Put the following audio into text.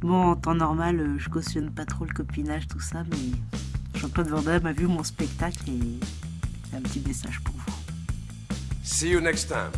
Bon, en temps normal, euh, je cautionne pas trop le copinage, tout ça, mais Jean-Claude Van Damme a vu mon spectacle et un petit message pour vous. See you next time.